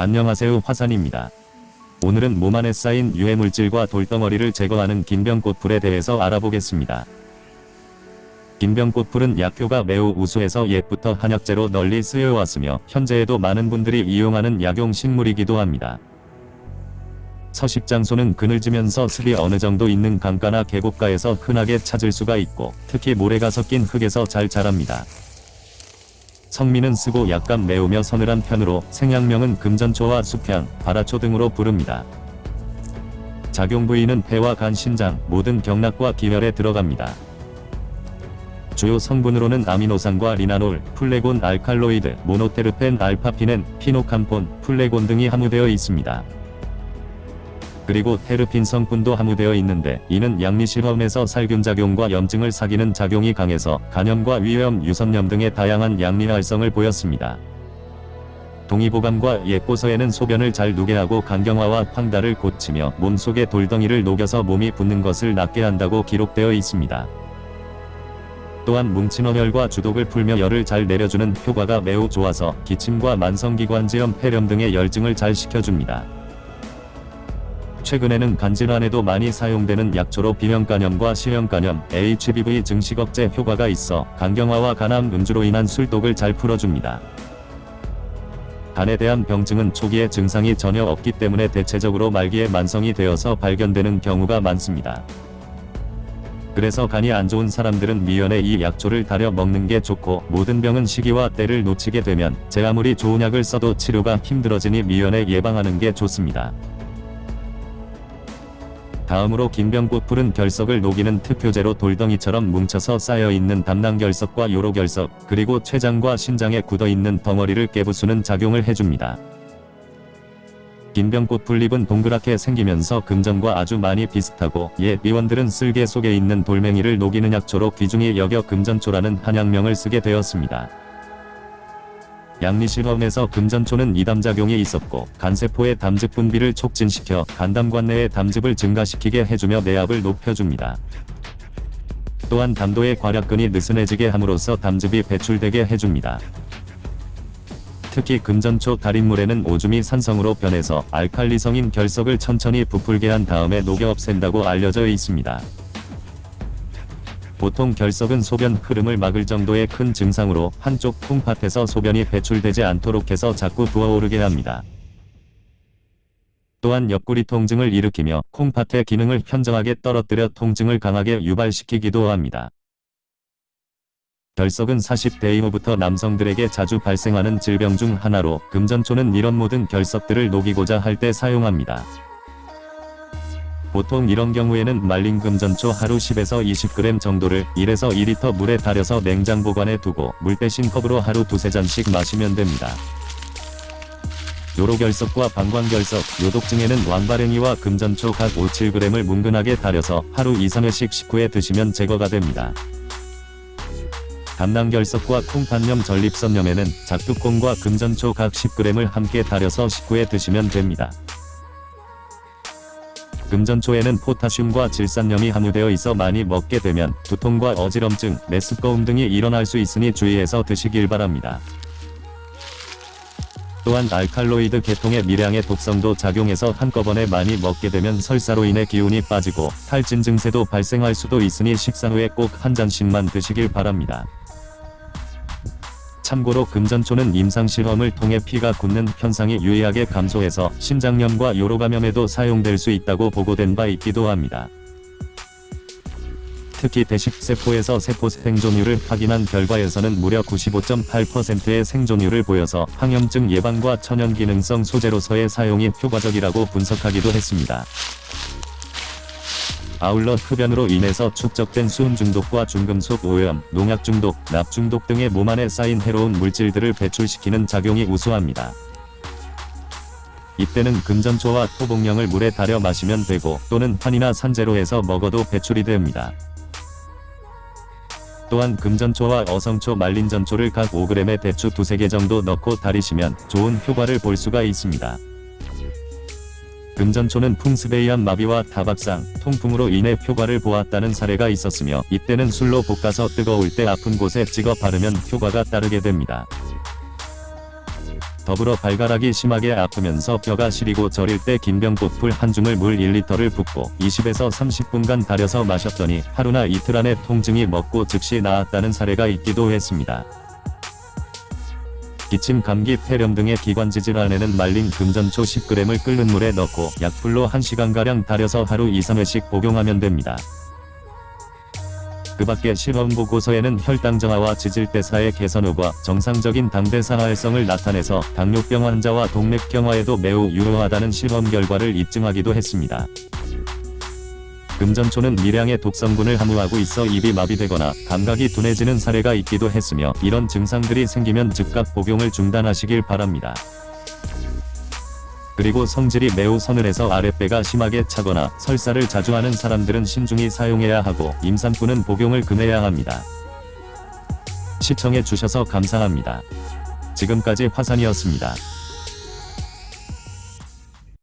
안녕하세요 화산입니다. 오늘은 몸 안에 쌓인 유해물질과 돌덩어리를 제거하는 긴병꽃풀에 대해서 알아보겠습니다. 긴병꽃풀은 약효가 매우 우수해서 옛부터 한약재로 널리 쓰여왔으며 현재에도 많은 분들이 이용하는 약용 식물이기도 합니다. 서식장소는 그늘지면서 습이 어느 정도 있는 강가나 계곡가에서 흔하게 찾을 수가 있고 특히 모래가 섞인 흙에서 잘 자랍니다. 성미는 쓰고 약간 매우며 서늘한 편으로 생약명은 금전초와 수편, 바라초 등으로 부릅니다. 작용 부위는 폐와 간, 신장, 모든 경락과 기혈에 들어갑니다. 주요 성분으로는 아미노산과 리나놀, 풀레곤 알칼로이드, 모노테르펜 알파피넨, 피노캄폰, 풀레곤 등이 함유되어 있습니다. 그리고 테르핀 성분도 함유되어 있는데 이는 약리실험에서 살균작용과 염증을 삭이는 작용이 강해서 간염과 위염, 유선염 등의 다양한 약리 활성을 보였습니다. 동의보감과 예뽀서에는 소변을 잘 누게 하고 간경화와 황달을 고치며 몸속에 돌덩이를 녹여서 몸이 붓는 것을 낫게 한다고 기록되어 있습니다. 또한 뭉친 어혈과 주독을 풀며 열을 잘 내려주는 효과가 매우 좋아서 기침과 만성기관지염, 폐렴 등의 열증을 잘 식혀줍니다. 최근에는 간질환에도 많이 사용되는 약초로 비형간염과 시형간염, HBV 증식 억제 효과가 있어 간경화와 간암 음주로 인한 술독을 잘 풀어줍니다. 간에 대한 병증은 초기에 증상이 전혀 없기 때문에 대체적으로 말기에 만성이 되어서 발견되는 경우가 많습니다. 그래서 간이 안 좋은 사람들은 미연에 이 약초를 달여 먹는 게 좋고 모든 병은 시기와 때를 놓치게 되면 제 아무리 좋은 약을 써도 치료가 힘들어지니 미연에 예방하는 게 좋습니다. 다음으로 긴병꽃풀은 결석을 녹이는 특효제로 돌덩이처럼 뭉쳐서 쌓여있는 담낭결석과 요로결석, 그리고 췌장과 신장에 굳어있는 덩어리를 깨부수는 작용을 해줍니다. 긴병꽃 풀잎은 동그랗게 생기면서 금전과 아주 많이 비슷하고 옛 미원들은 쓸개 속에 있는 돌멩이를 녹이는 약초로 귀중히 여겨 금전초라는 한약명을 쓰게 되었습니다. 양리실험에서 금전초는 이담작용이 있었고 간세포의 담즙 분비를 촉진시켜 간담관 내의 담즙을 증가시키게 해주며 내압을 높여줍니다. 또한 담도의 괄약근이 느슨해지게 함으로써 담즙이 배출되게 해줍니다. 특히 금전초 달인물에는 오줌이 산성으로 변해서 알칼리성인 결석을 천천히 부풀게 한 다음에 녹여 없앤다고 알려져 있습니다. 보통 결석은 소변 흐름을 막을 정도의 큰 증상으로 한쪽 콩팥에서 소변이 배출되지 않도록 해서 자꾸 부어오르게 합니다. 또한 옆구리 통증을 일으키며 콩팥의 기능을 현저하게 떨어뜨려 통증을 강하게 유발시키기도 합니다. 결석은 40대 이후부터 남성들에게 자주 발생하는 질병 중 하나로 금전초는 이런 모든 결석들을 녹이고자 할 때 사용합니다. 보통 이런 경우에는 말린 금전초 하루 10에서 20g 정도를 1에서 2리터 물에 달여서 냉장 보관해 두고 물 대신 컵으로 하루 두세 잔씩 마시면 됩니다. 요로결석과 방광결석, 요독증에는 왕바랭이와 금전초 각 5, 7g을 뭉근하게 달여서 하루 2, 3회씩 식후에 드시면 제거가 됩니다. 담낭결석과 콩팥염 전립선염에는 작두콩과 금전초 각 10g을 함께 달여서 식후에 드시면 됩니다. 금전초에는 포타슘과 질산염이 함유되어 있어 많이 먹게 되면 두통과 어지럼증, 메스꺼움 등이 일어날 수 있으니 주의해서 드시길 바랍니다. 또한 알칼로이드 계통의 미량의 독성도 작용해서 한꺼번에 많이 먹게 되면 설사로 인해 기운이 빠지고 탈진 증세도 발생할 수도 있으니 식사 후에 꼭 한 잔씩만 드시길 바랍니다. 참고로 금전초는 임상실험을 통해 피가 굳는 현상이 유의하게 감소해서 신장염과 요로감염에도 사용될 수 있다고 보고된 바 있기도 합니다. 특히 대식세포에서 세포 생존율을 확인한 결과에서는 무려 95.8%의 생존율을 보여서 항염증 예방과 천연기능성 소재로서의 사용이 효과적이라고 분석하기도 했습니다. 아울러 흡연으로 인해서 축적된 수은 중독과 중금속 오염, 농약 중독, 납 중독 등의 몸 안에 쌓인 해로운 물질들을 배출시키는 작용이 우수합니다. 이때는 금전초와 토복령을 물에 달여 마시면 되고 또는 환이나 산재로 해서 먹어도 배출이 됩니다. 또한 금전초와 어성초 말린 전초를 각 5g의 대추 두세 개 정도 넣고 달이시면 좋은 효과를 볼 수가 있습니다. 금전초는 의한 마비와 타박상, 통풍으로 인해 효과를 보았다는 사례가 있었으며 이때는 술로 볶아서 뜨거울 때 아픈 곳에 찍어 바르면 효과가 따르게 됩니다. 더불어 발가락이 심하게 아프면서 뼈가 시리고 저릴 때 긴병보풀 한 줌을 물 1리터를 붓고 20에서 30분간 달여서 마셨더니 하루나 이틀 안에 통증이 먹고 즉시 나았다는 사례가 있기도 했습니다. 기침, 감기, 폐렴 등의 기관지 질환에는 말린 금전초 10g을 끓는 물에 넣고 약불로 1시간가량 달여서 하루 2-3회씩 복용하면 됩니다. 그 밖에 실험 보고서에는 혈당 정화와 지질대사의 개선 후과 정상적인 당대사 활성을 나타내서 당뇨병 환자와 동맥경화에도 매우 유효하다는 실험 결과를 입증하기도 했습니다. 금전초는 미량의 독성분을 함유하고 있어 입이 마비되거나 감각이 둔해지는 사례가 있기도 했으며 이런 증상들이 생기면 즉각 복용을 중단하시길 바랍니다. 그리고 성질이 매우 서늘해서 아랫배가 심하게 차거나 설사를 자주 하는 사람들은 신중히 사용해야 하고 임산부는 복용을 금해야 합니다. 시청해 주셔서 감사합니다. 지금까지 화산이었습니다.